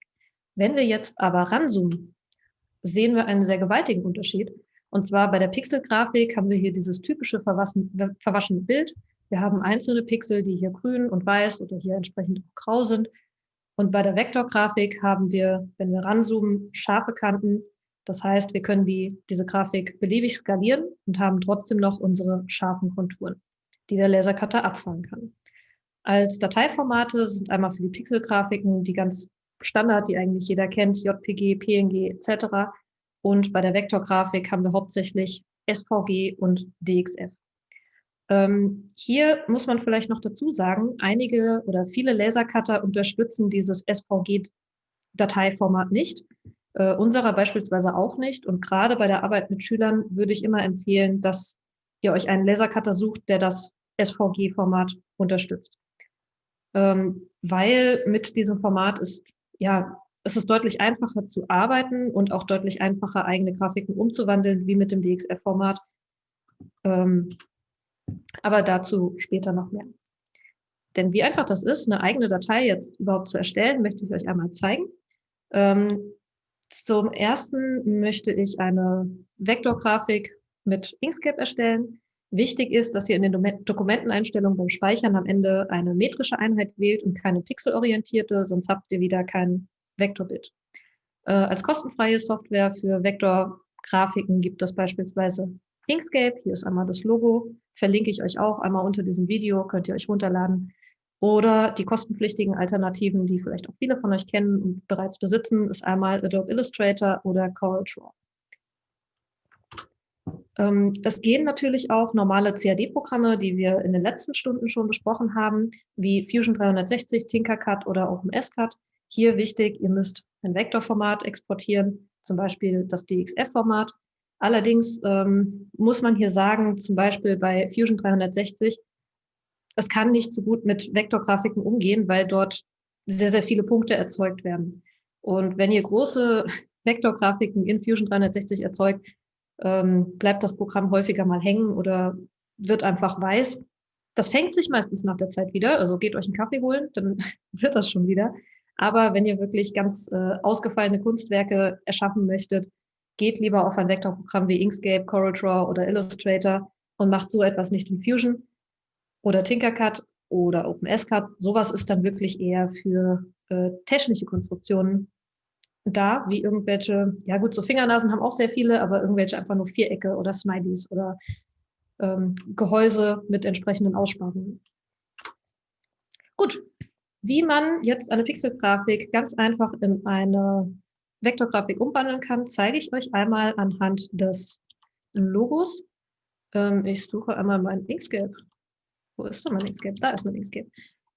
Wenn wir jetzt aber ranzoomen, sehen wir einen sehr gewaltigen Unterschied. Und zwar bei der Pixelgrafik haben wir hier dieses typische verwaschene Bild. Wir haben einzelne Pixel, die hier grün und weiß oder hier entsprechend grau sind. Und bei der Vektorgrafik haben wir, wenn wir ranzoomen, scharfe Kanten. Das heißt, wir können die, diese Grafik beliebig skalieren und haben trotzdem noch unsere scharfen Konturen, die der Lasercutter abfangen kann. Als Dateiformate sind einmal für die Pixelgrafiken die ganz Standard, die eigentlich jeder kennt, JPG, PNG etc. Und bei der Vektorgrafik haben wir hauptsächlich SVG und DXF. Ähm, hier muss man vielleicht noch dazu sagen, einige oder viele Lasercutter unterstützen dieses SVG-Dateiformat nicht. Äh, unserer beispielsweise auch nicht. Und gerade bei der Arbeit mit Schülern würde ich immer empfehlen, dass ihr euch einen Lasercutter sucht, der das SVG-Format unterstützt. Ähm, weil mit diesem Format ist ja, es ist deutlich einfacher zu arbeiten und auch deutlich einfacher, eigene Grafiken umzuwandeln, wie mit dem DXF-Format. Ähm, aber dazu später noch mehr. Denn wie einfach das ist, eine eigene Datei jetzt überhaupt zu erstellen, möchte ich euch einmal zeigen. Ähm, zum ersten möchte ich eine Vektorgrafik mit Inkscape erstellen. Wichtig ist, dass ihr in den Dokumenteneinstellungen beim Speichern am Ende eine metrische Einheit wählt und keine pixelorientierte, sonst habt ihr wieder kein Vektorbild. Äh, als kostenfreie Software für Vektorgrafiken gibt es beispielsweise Inkscape. Hier ist einmal das Logo. Verlinke ich euch auch einmal unter diesem Video, könnt ihr euch runterladen. Oder die kostenpflichtigen Alternativen, die vielleicht auch viele von euch kennen und bereits besitzen, ist einmal Adobe Illustrator oder Corel Draw. Ähm, es gehen natürlich auch normale CAD-Programme, die wir in den letzten Stunden schon besprochen haben, wie Fusion 360, Tinkercad oder OpenSCAD. Hier wichtig, ihr müsst ein Vektorformat exportieren, zum Beispiel das DXF-Format. Allerdings ähm, muss man hier sagen, zum Beispiel bei Fusion 360, es kann nicht so gut mit Vektorgrafiken umgehen, weil dort sehr, sehr viele Punkte erzeugt werden. Und wenn ihr große *laughs* Vektorgrafiken in Fusion 360 erzeugt, ähm, bleibt das Programm häufiger mal hängen oder wird einfach weiß. Das fängt sich meistens nach der Zeit wieder, also geht euch einen Kaffee holen, dann *laughs* wird das schon wieder. Aber wenn ihr wirklich ganz äh, ausgefallene Kunstwerke erschaffen möchtet, geht lieber auf ein Vektorprogramm wie Inkscape, CorelDRAW oder Illustrator und macht so etwas nicht in Fusion oder Tinkercad oder OpenSCAD. Sowas ist dann wirklich eher für äh, technische Konstruktionen da, wie irgendwelche, ja gut, so Fingernasen haben auch sehr viele, aber irgendwelche einfach nur Vierecke oder Smileys oder ähm, Gehäuse mit entsprechenden Aussparungen. Gut, wie man jetzt eine Pixelgrafik ganz einfach in eine Vektorgrafik umwandeln kann, zeige ich euch einmal anhand des Logos. Ähm, ich suche einmal mein Inkscape. Wo ist denn mein Inkscape? Da ist mein Inkscape.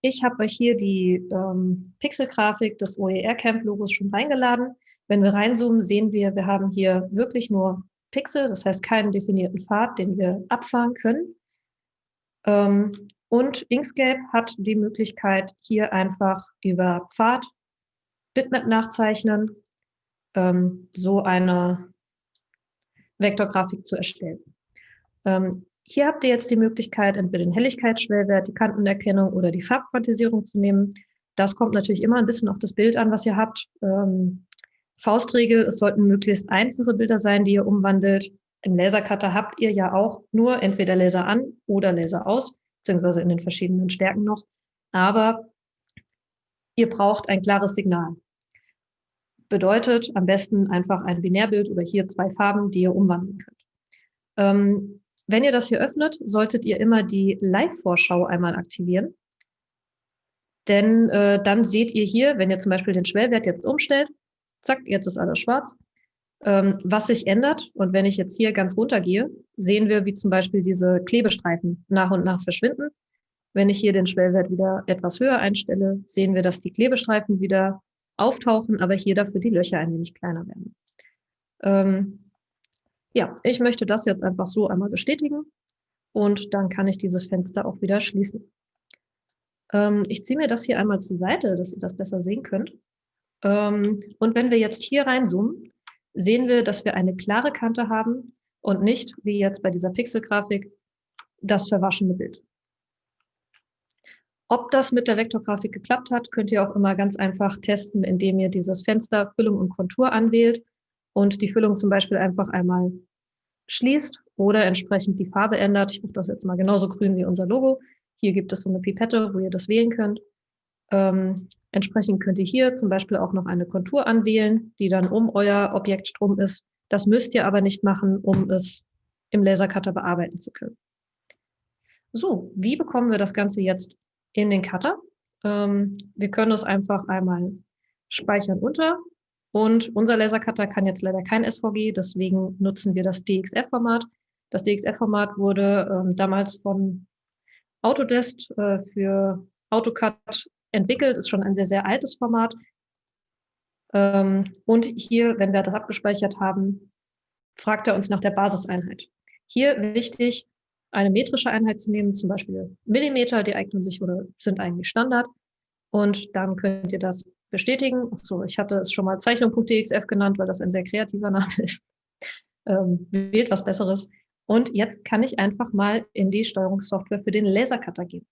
Ich habe euch hier die ähm, Pixelgrafik des OER-Camp-Logos schon reingeladen. Wenn wir reinzoomen, sehen wir, wir haben hier wirklich nur Pixel, das heißt keinen definierten Pfad, den wir abfahren können. Ähm, und Inkscape hat die Möglichkeit, hier einfach über Pfad Bitmap nachzeichnen, ähm, so eine Vektorgrafik zu erstellen. Ähm, hier habt ihr jetzt die Möglichkeit, entweder den Helligkeitsschwellwert, die Kantenerkennung oder die Farbquantisierung zu nehmen. Das kommt natürlich immer ein bisschen auf das Bild an, was ihr habt. Ähm, Faustregel, es sollten möglichst einfache Bilder sein, die ihr umwandelt. Im Lasercutter habt ihr ja auch nur entweder Laser an oder Laser aus, beziehungsweise in den verschiedenen Stärken noch. Aber ihr braucht ein klares Signal. Bedeutet am besten einfach ein Binärbild oder hier zwei Farben, die ihr umwandeln könnt. Ähm, wenn ihr das hier öffnet, solltet ihr immer die Live-Vorschau einmal aktivieren. Denn äh, dann seht ihr hier, wenn ihr zum Beispiel den Schwellwert jetzt umstellt, zack, jetzt ist alles schwarz, ähm, was sich ändert. Und wenn ich jetzt hier ganz runter gehe, sehen wir, wie zum Beispiel diese Klebestreifen nach und nach verschwinden. Wenn ich hier den Schwellwert wieder etwas höher einstelle, sehen wir, dass die Klebestreifen wieder auftauchen, aber hier dafür die Löcher ein wenig kleiner werden. Ähm, ja, ich möchte das jetzt einfach so einmal bestätigen und dann kann ich dieses Fenster auch wieder schließen. Ähm, ich ziehe mir das hier einmal zur Seite, dass ihr das besser sehen könnt. Ähm, und wenn wir jetzt hier reinzoomen, sehen wir, dass wir eine klare Kante haben und nicht, wie jetzt bei dieser Pixelgrafik, das verwaschene Bild. Ob das mit der Vektorgrafik geklappt hat, könnt ihr auch immer ganz einfach testen, indem ihr dieses Fenster Füllung und Kontur anwählt und die Füllung zum Beispiel einfach einmal schließt oder entsprechend die Farbe ändert. Ich mache das jetzt mal genauso grün wie unser Logo. Hier gibt es so eine Pipette, wo ihr das wählen könnt. Ähm, entsprechend könnt ihr hier zum Beispiel auch noch eine Kontur anwählen, die dann um euer Objekt drum ist. Das müsst ihr aber nicht machen, um es im Lasercutter bearbeiten zu können. So, wie bekommen wir das Ganze jetzt in den Cutter? Ähm, wir können es einfach einmal speichern unter und unser Lasercutter kann jetzt leider kein SVG, deswegen nutzen wir das DXF-Format. Das DXF-Format wurde ähm, damals von Autodesk äh, für AutoCAD entwickelt, ist schon ein sehr, sehr altes Format. Ähm, und hier, wenn wir das abgespeichert haben, fragt er uns nach der Basiseinheit. Hier wichtig, eine metrische Einheit zu nehmen, zum Beispiel Millimeter, die eignen sich oder sind eigentlich Standard. Und dann könnt ihr das bestätigen. Achso, ich hatte es schon mal Zeichnung.dxf genannt, weil das ein sehr kreativer Name ist. Ähm, wählt was Besseres. Und jetzt kann ich einfach mal in die Steuerungssoftware für den Lasercutter gehen.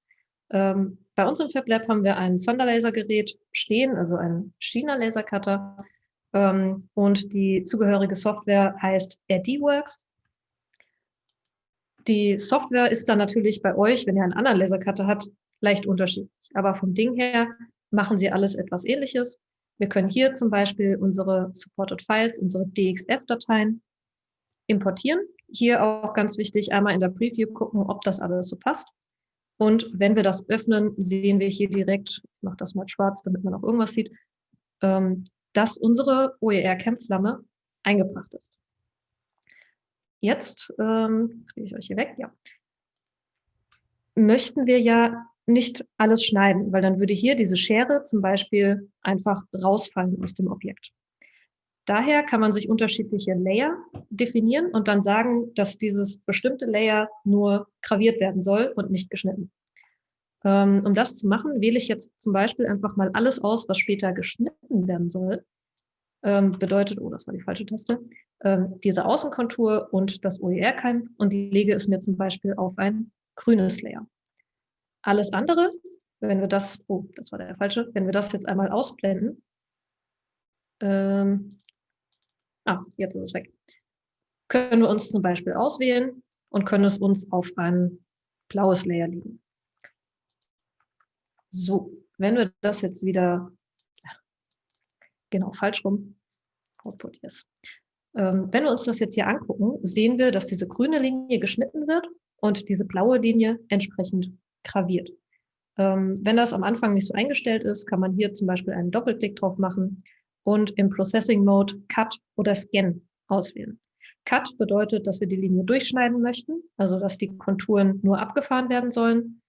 Ähm, bei uns im FabLab haben wir ein Sonderlasergerät stehen, also ein China-Lasercutter. Ähm, und die zugehörige Software heißt RDWorks. Die Software ist dann natürlich bei euch, wenn ihr einen anderen Lasercutter habt, leicht unterschiedlich. Aber vom Ding her machen sie alles etwas ähnliches. Wir können hier zum Beispiel unsere Supported Files, unsere DXF-Dateien importieren. Hier auch ganz wichtig, einmal in der Preview gucken, ob das alles so passt. Und wenn wir das öffnen, sehen wir hier direkt, ich mache das mal schwarz, damit man auch irgendwas sieht, ähm, dass unsere OER-Campflamme eingebracht ist. Jetzt ähm, kriege ich euch hier weg, ja. Möchten wir ja nicht alles schneiden, weil dann würde hier diese Schere zum Beispiel einfach rausfallen aus dem Objekt. Daher kann man sich unterschiedliche Layer definieren und dann sagen, dass dieses bestimmte Layer nur graviert werden soll und nicht geschnitten. Ähm, um das zu machen, wähle ich jetzt zum Beispiel einfach mal alles aus, was später geschnitten werden soll. Ähm, bedeutet, oh, das war die falsche Taste, ähm, diese Außenkontur und das OER-Keim und lege es mir zum Beispiel auf ein grünes Layer. Alles andere, wenn wir das, oh, das war der falsche, wenn wir das jetzt einmal ausblenden, ähm, Ah, jetzt ist es weg. Können wir uns zum Beispiel auswählen und können es uns auf ein blaues Layer legen. So, wenn wir das jetzt wieder, genau, falsch rum, Output, yes. Ähm, wenn wir uns das jetzt hier angucken, sehen wir, dass diese grüne Linie geschnitten wird und diese blaue Linie entsprechend graviert. Ähm, wenn das am Anfang nicht so eingestellt ist, kann man hier zum Beispiel einen Doppelklick drauf machen und im Processing Mode Cut oder Scan auswählen. Cut bedeutet, dass wir die Linie durchschneiden möchten, also dass die Konturen nur abgefahren werden sollen.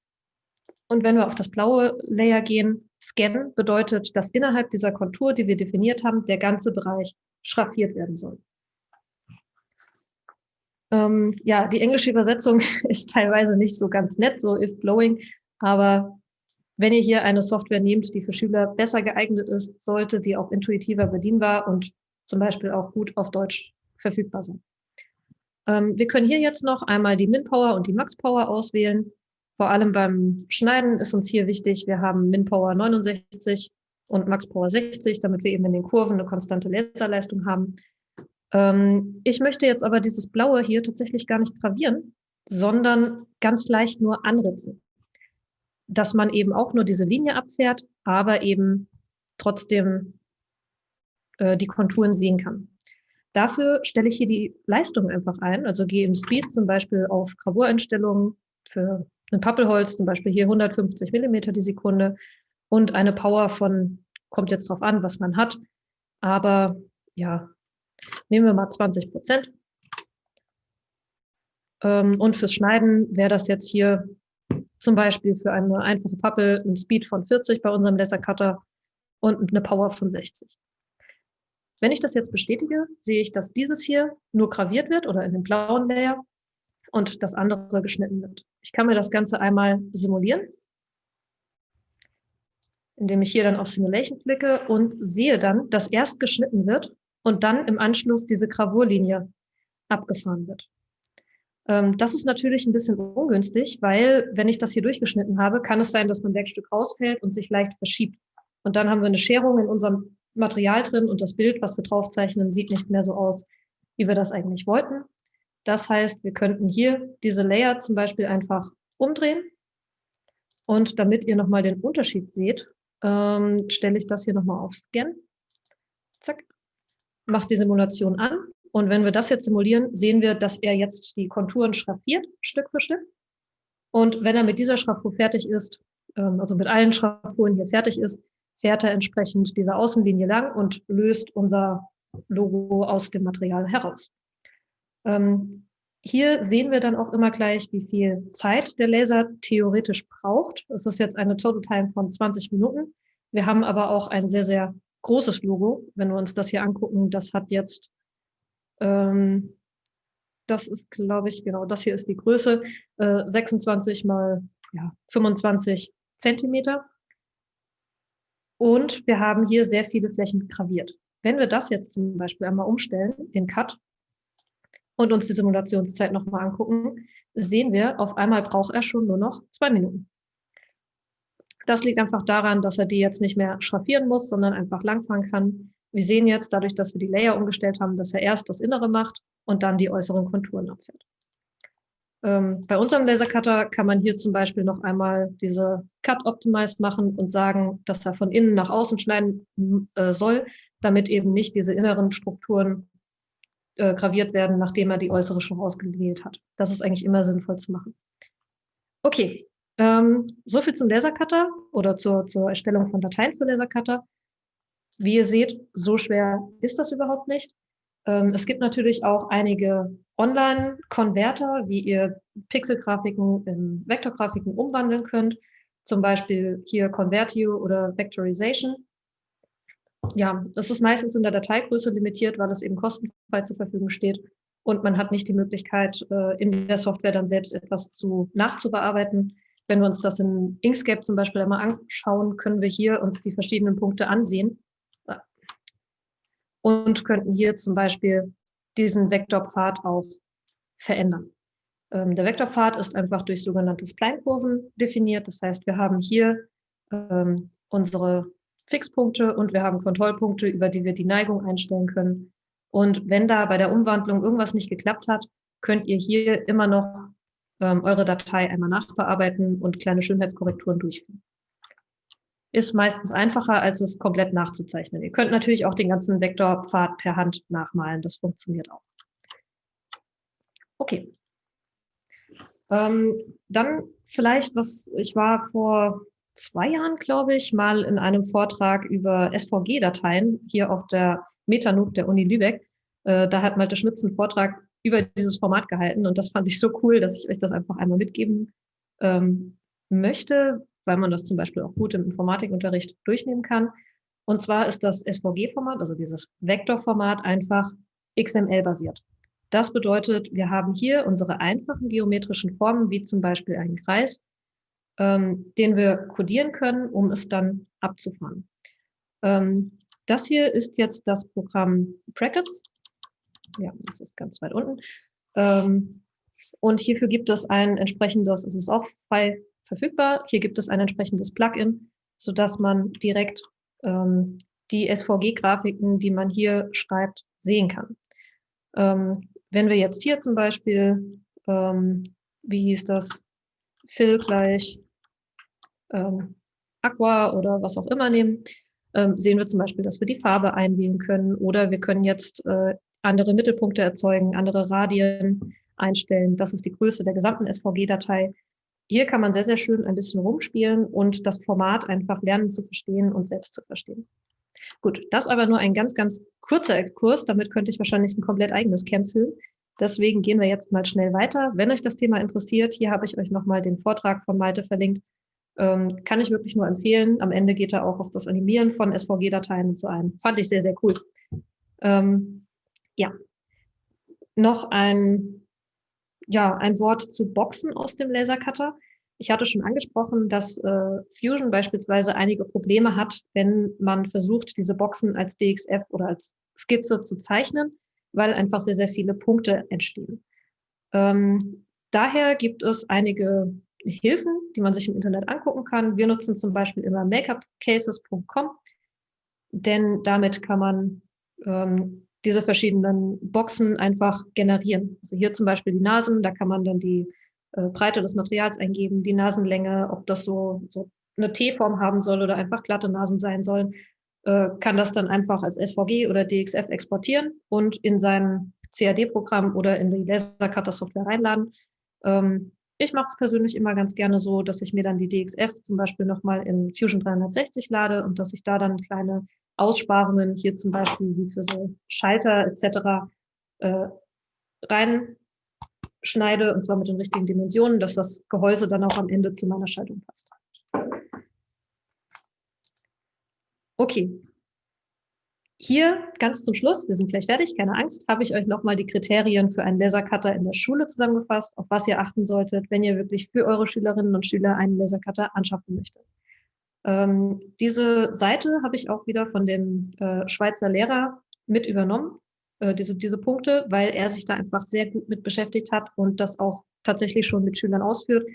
Und wenn wir auf das blaue Layer gehen, Scan bedeutet, dass innerhalb dieser Kontur, die wir definiert haben, der ganze Bereich schraffiert werden soll. Ähm, ja, die englische Übersetzung *laughs* ist teilweise nicht so ganz nett, so if blowing, aber wenn ihr hier eine Software nehmt, die für Schüler besser geeignet ist, sollte sie auch intuitiver bedienbar und zum Beispiel auch gut auf Deutsch verfügbar sein. Ähm, wir können hier jetzt noch einmal die Min-Power und die Max-Power auswählen. Vor allem beim Schneiden ist uns hier wichtig, wir haben Min-Power 69 und Max-Power 60, damit wir eben in den Kurven eine konstante Laserleistung haben. Ähm, ich möchte jetzt aber dieses Blaue hier tatsächlich gar nicht gravieren, sondern ganz leicht nur anritzen. dass man eben auch nur diese Linie abfährt, aber eben trotzdem äh, die Konturen sehen kann. Dafür stelle ich hier die Leistung einfach ein, also gehe im Speed zum Beispiel auf Gravureinstellungen für ein Pappelholz, zum Beispiel hier 150 Millimeter die Sekunde und eine Power von, kommt jetzt drauf an, was man hat, aber ja, nehmen wir mal 20 Prozent. Ähm, und fürs Schneiden wäre das jetzt hier zum Beispiel für eine einfache Pappel ein Speed von 40 bei unserem Lasercutter und eine Power von 60. Wenn ich das jetzt bestätige, sehe ich, dass dieses hier nur graviert wird oder in dem blauen Layer und das andere geschnitten wird. Ich kann mir das Ganze einmal simulieren, indem ich hier dann auf Simulation klicke und sehe dann, dass erst geschnitten wird und dann im Anschluss diese Gravurlinie abgefahren wird. Ähm, das ist natürlich ein bisschen ungünstig, weil wenn ich das hier durchgeschnitten habe, kann es sein, dass mein Werkstück rausfällt und sich leicht verschiebt. Und dann haben wir eine Scherung in unserem Material drin und das Bild, was wir draufzeichnen, sieht nicht mehr so aus, wie wir das eigentlich wollten. Das heißt, wir könnten hier diese Layer zum Beispiel einfach umdrehen. Und damit ihr nochmal den Unterschied seht, ähm, stelle ich das hier nochmal auf Scan. Mache die Simulation an und wenn wir das jetzt simulieren, sehen wir, dass er jetzt die Konturen schraffiert, Stück für Stück. Und wenn er mit dieser Schraffur fertig ist, ähm, also mit allen Schraffuren hier fertig ist, fährt er entsprechend diese Außenlinie lang und löst unser Logo aus dem Material heraus. Ähm, hier sehen wir dann auch immer gleich, wie viel Zeit der Laser theoretisch braucht. Das ist jetzt eine Total Time von 20 Minuten. Wir haben aber auch ein sehr, sehr großes Logo. Wenn wir uns das hier angucken, das hat jetzt ähm, das ist, glaube ich, genau, das hier ist die Größe, äh, 26 mal ja, 25 Zentimeter. Und wir haben hier sehr viele Flächen graviert. Wenn wir das jetzt zum Beispiel einmal umstellen in Cut und uns die Simulationszeit nochmal angucken, sehen wir, auf einmal braucht er schon nur noch zwei Minuten. Das liegt einfach daran, dass er die jetzt nicht mehr schraffieren muss, sondern einfach langfahren kann wir sehen jetzt, dadurch, dass wir die Layer umgestellt haben, dass er erst das Innere macht und dann die äußeren Konturen abfährt. Ähm, bei unserem Lasercutter kann man hier zum Beispiel noch einmal diese Cut Optimized machen und sagen, dass er von innen nach außen schneiden äh, soll, damit eben nicht diese inneren Strukturen äh, graviert werden, nachdem er die äußere schon ausgewählt hat. Das ist eigentlich immer sinnvoll zu machen. Okay, ähm, so viel zum Lasercutter oder zur, zur Erstellung von Dateien für Lasercutter. Wie ihr seht, so schwer ist das überhaupt nicht. Ähm, es gibt natürlich auch einige Online-Konverter, wie ihr Pixelgrafiken in Vektorgrafiken umwandeln könnt. Zum Beispiel hier Convertio oder Vectorization. Ja, das ist meistens in der Dateigröße limitiert, weil es eben kostenfrei zur Verfügung steht. Und man hat nicht die Möglichkeit, äh, in der Software dann selbst etwas zu nachzubearbeiten. Wenn wir uns das in Inkscape zum Beispiel einmal anschauen, können wir hier uns die verschiedenen Punkte ansehen und könnten hier zum Beispiel diesen Vektorpfad auch verändern. Ähm, der Vektorpfad ist einfach durch sogenannte Spline-Kurven definiert. Das heißt, wir haben hier ähm, unsere Fixpunkte und wir haben Kontrollpunkte, über die wir die Neigung einstellen können. Und wenn da bei der Umwandlung irgendwas nicht geklappt hat, könnt ihr hier immer noch ähm, eure Datei einmal nachbearbeiten und kleine Schönheitskorrekturen durchführen ist meistens einfacher, als es komplett nachzuzeichnen. Ihr könnt natürlich auch den ganzen Vektorpfad per Hand nachmalen. Das funktioniert auch. Okay. Ähm, dann vielleicht, was ich war vor zwei Jahren, glaube ich, mal in einem Vortrag über SVG-Dateien hier auf der Metanuk der Uni Lübeck. Äh, da hat Malte Schmitz einen Vortrag über dieses Format gehalten und das fand ich so cool, dass ich euch das einfach einmal mitgeben ähm, möchte, weil man das zum Beispiel auch gut im Informatikunterricht durchnehmen kann. Und zwar ist das SVG-Format, also dieses Vektorformat, einfach XML-basiert. Das bedeutet, wir haben hier unsere einfachen geometrischen Formen, wie zum Beispiel einen Kreis, ähm, den wir codieren können, um es dann abzufahren. Ähm, das hier ist jetzt das Programm Brackets. Ja, das ist ganz weit unten. Ähm, und hierfür gibt es ein entsprechendes, es ist auch frei verfügbar. Hier gibt es ein entsprechendes Plugin, sodass man direkt ähm, die SVG-Grafiken, die man hier schreibt, sehen kann. Ähm, wenn wir jetzt hier zum Beispiel, ähm, wie hieß das, Fill gleich ähm, Aqua oder was auch immer nehmen, ähm, sehen wir zum Beispiel, dass wir die Farbe einwählen können oder wir können jetzt äh, andere Mittelpunkte erzeugen, andere Radien einstellen. Das ist die Größe der gesamten SVG-Datei. Hier kann man sehr, sehr schön ein bisschen rumspielen und das Format einfach lernen zu verstehen und selbst zu verstehen. Gut, das aber nur ein ganz, ganz kurzer Exkurs. Damit könnte ich wahrscheinlich ein komplett eigenes Camp füllen. Deswegen gehen wir jetzt mal schnell weiter. Wenn euch das Thema interessiert, hier habe ich euch nochmal den Vortrag von Malte verlinkt. Ähm, kann ich wirklich nur empfehlen. Am Ende geht er auch auf das Animieren von SVG-Dateien und so ein. Fand ich sehr, sehr cool. Ähm, ja, noch ein, ja, ein Wort zu Boxen aus dem Lasercutter. Ich hatte schon angesprochen, dass äh, Fusion beispielsweise einige Probleme hat, wenn man versucht, diese Boxen als DXF oder als Skizze zu zeichnen, weil einfach sehr, sehr viele Punkte entstehen. Ähm, daher gibt es einige Hilfen, die man sich im Internet angucken kann. Wir nutzen zum Beispiel immer makeupcases.com, denn damit kann man ähm, diese verschiedenen Boxen einfach generieren. Also hier zum Beispiel die Nasen, da kann man dann die äh, Breite des Materials eingeben, die Nasenlänge, ob das so, so eine T-Form haben soll oder einfach glatte Nasen sein sollen, äh, kann das dann einfach als SVG oder DXF exportieren und in sein CAD-Programm oder in die Lasercutter-Software reinladen. Ähm, ich mache es persönlich immer ganz gerne so, dass ich mir dann die DXF zum Beispiel nochmal in Fusion 360 lade und dass ich da dann kleine Aussparungen hier zum Beispiel wie für so Schalter etc. Äh, rein schneide, und zwar mit den richtigen Dimensionen, dass das Gehäuse dann auch am Ende zu meiner Schaltung passt. Okay. Hier ganz zum Schluss, wir sind gleich fertig, keine Angst, habe ich euch nochmal die Kriterien für einen Lasercutter in der Schule zusammengefasst, auf was ihr achten solltet, wenn ihr wirklich für eure Schülerinnen und Schüler einen Lasercutter anschaffen möchtet. Ähm, diese Seite habe ich auch wieder von dem äh, Schweizer Lehrer mit übernommen äh, diese, diese Punkte, weil er sich da einfach sehr gut mit beschäftigt hat und das auch tatsächlich schon mit Schülern ausführt.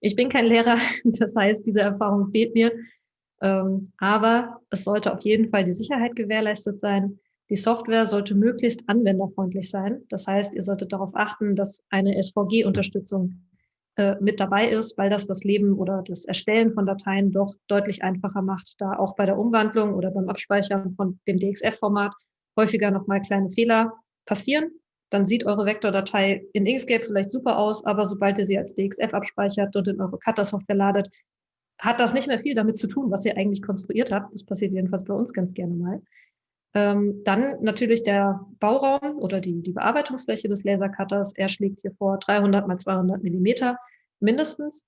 Ich bin kein Lehrer, *laughs* das heißt, diese Erfahrung fehlt mir. Ähm, aber es sollte auf jeden Fall die Sicherheit gewährleistet sein. Die Software sollte möglichst anwenderfreundlich sein. Das heißt, ihr solltet darauf achten, dass eine SVG-Unterstützung äh, mit dabei ist, weil das das Leben oder das Erstellen von Dateien doch deutlich einfacher macht, da auch bei der Umwandlung oder beim Abspeichern von dem DXF-Format häufiger nochmal kleine Fehler passieren. Dann sieht eure Vektordatei in Inkscape vielleicht super aus, aber sobald ihr sie als DXF abspeichert und in eure Cutter-Software ladet, hat das nicht mehr viel damit zu tun, was ihr eigentlich konstruiert habt. Das passiert jedenfalls bei uns ganz gerne mal. Ähm, dann natürlich der Bauraum oder die, die Bearbeitungsfläche des Lasercutters. Er schlägt hier vor 300 mal 200 Millimeter mindestens.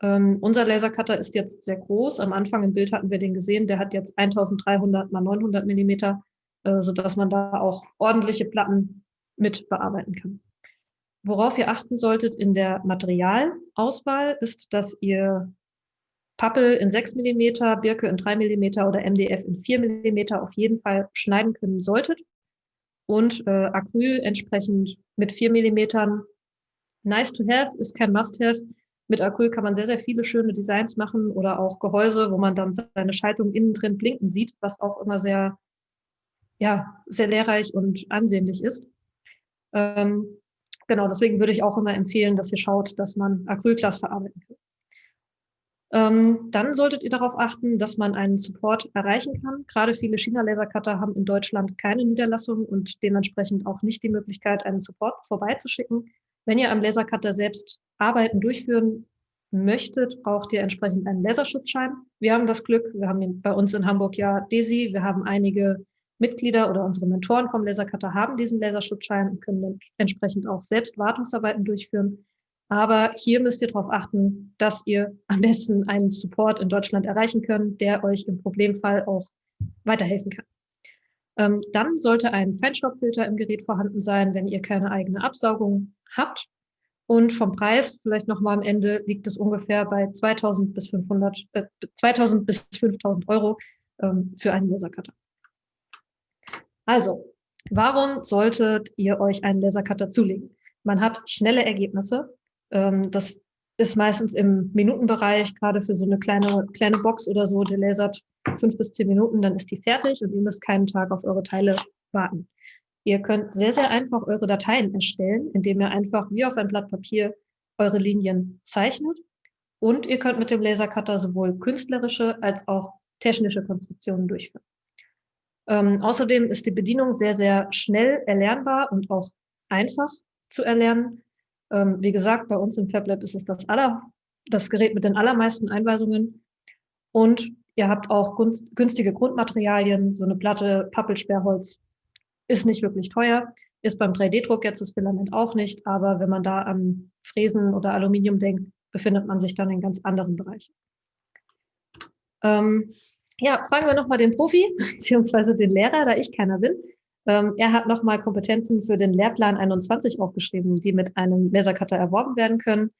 Ähm, unser Lasercutter ist jetzt sehr groß. Am Anfang im Bild hatten wir den gesehen. Der hat jetzt 1300 mal 900 Millimeter äh, sodass man da auch ordentliche Platten mit bearbeiten kann. Worauf ihr achten solltet in der Materialauswahl ist, dass ihr Pappel in 6 mm, Birke in 3 mm oder MDF in 4 mm auf jeden Fall schneiden können solltet. Und äh, Acryl entsprechend mit 4 mm. Nice to have ist kein Must-have. Mit Acryl kann man sehr, sehr viele schöne Designs machen oder auch Gehäuse, wo man dann seine Schaltung innen drin blinken sieht, was auch immer sehr ja, sehr lehrreich und ansehnlich ist. Ähm, genau, deswegen würde ich auch immer empfehlen, dass ihr schaut, dass man Acrylglas verarbeiten kann. Ähm, dann solltet ihr darauf achten, dass man einen Support erreichen kann. Gerade viele China-Lasercutter haben in Deutschland keine Niederlassung und dementsprechend auch nicht die Möglichkeit, einen Support vorbeizuschicken. Wenn ihr am Lasercutter selbst Arbeiten durchführen möchtet, braucht ihr entsprechend einen Laserschutzschein. Wir haben das Glück, wir haben bei uns in Hamburg ja DESI, wir haben einige Mitglieder oder unsere Mentoren vom Lasercutter haben diesen Laserschutzschein und können entsprechend auch selbst Wartungsarbeiten durchführen. Aber hier müsst ihr darauf achten, dass ihr *laughs* am besten einen Support in Deutschland erreichen könnt, der euch im Problemfall auch weiterhelfen kann. Ähm, dann sollte ein Feinstaubfilter im Gerät vorhanden sein, wenn ihr keine eigene Absaugung habt. Und vom Preis, vielleicht nochmal am Ende, liegt es ungefähr bei 2000 bis 500, äh, 2000 bis 5000 Euro ähm, für einen Lasercutter. Also, warum solltet ihr euch einen Lasercutter zulegen? Man hat schnelle Ergebnisse. Ähm, das ist meistens im Minutenbereich, gerade für so eine kleine, kleine Box oder so, der lasert fünf bis zehn Minuten, dann ist die fertig und ihr müsst keinen Tag auf eure Teile warten. Ihr könnt sehr, sehr einfach eure Dateien erstellen, indem ihr einfach wie auf ein Blatt Papier eure Linien zeichnet Und ihr könnt mit dem Lasercutter sowohl künstlerische als auch technische Konstruktionen durchführen. Ähm, außerdem ist die Bedienung sehr, sehr schnell erlernbar und auch einfach zu erlernen. Ähm, wie gesagt, bei uns im FabLab ist es das, aller, das Gerät mit den allermeisten Einweisungen. Und ihr habt auch günstige Grundmaterialien, so eine Platte Pappelsperrholz ist nicht wirklich teuer, ist beim 3D-Druck jetzt das Filament auch nicht, aber wenn man da an Fräsen oder Aluminium denkt, befindet man sich dann in ganz anderen Bereichen. Ähm, ja, fragen wir nochmal den Profi, *laughs* beziehungsweise den Lehrer, da ich keiner bin. Ähm, er hat nochmal Kompetenzen für den Lehrplan 21 aufgeschrieben, die mit einem Lasercutter erworben werden können.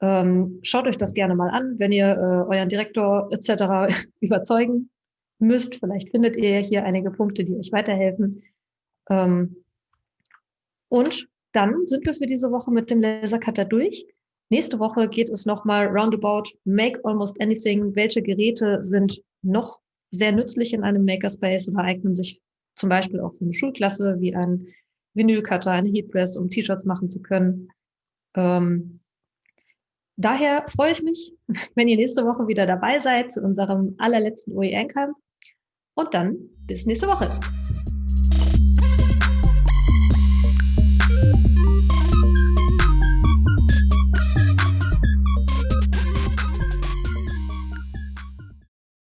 Ähm, schaut euch das gerne mal an, wenn ihr äh, euren Direktor etc. *laughs* überzeugen müsst. Vielleicht findet ihr hier einige Punkte, die euch weiterhelfen. Ähm, und dann sind wir für diese Woche mit dem Lasercutter durch. Nächste Woche geht es nochmal roundabout Make Almost Anything. Welche Geräte sind noch sehr nützlich in einem Makerspace oder eignen sich zum Beispiel auch für eine Schulklasse wie ein Vinylcutter, eine Heatpress, um T-Shirts machen zu können. Ähm, daher freue ich mich, *laughs* wenn ihr nächste Woche wieder dabei seid zu unserem allerletzten OER-Camp. Und dann bis nächste Woche.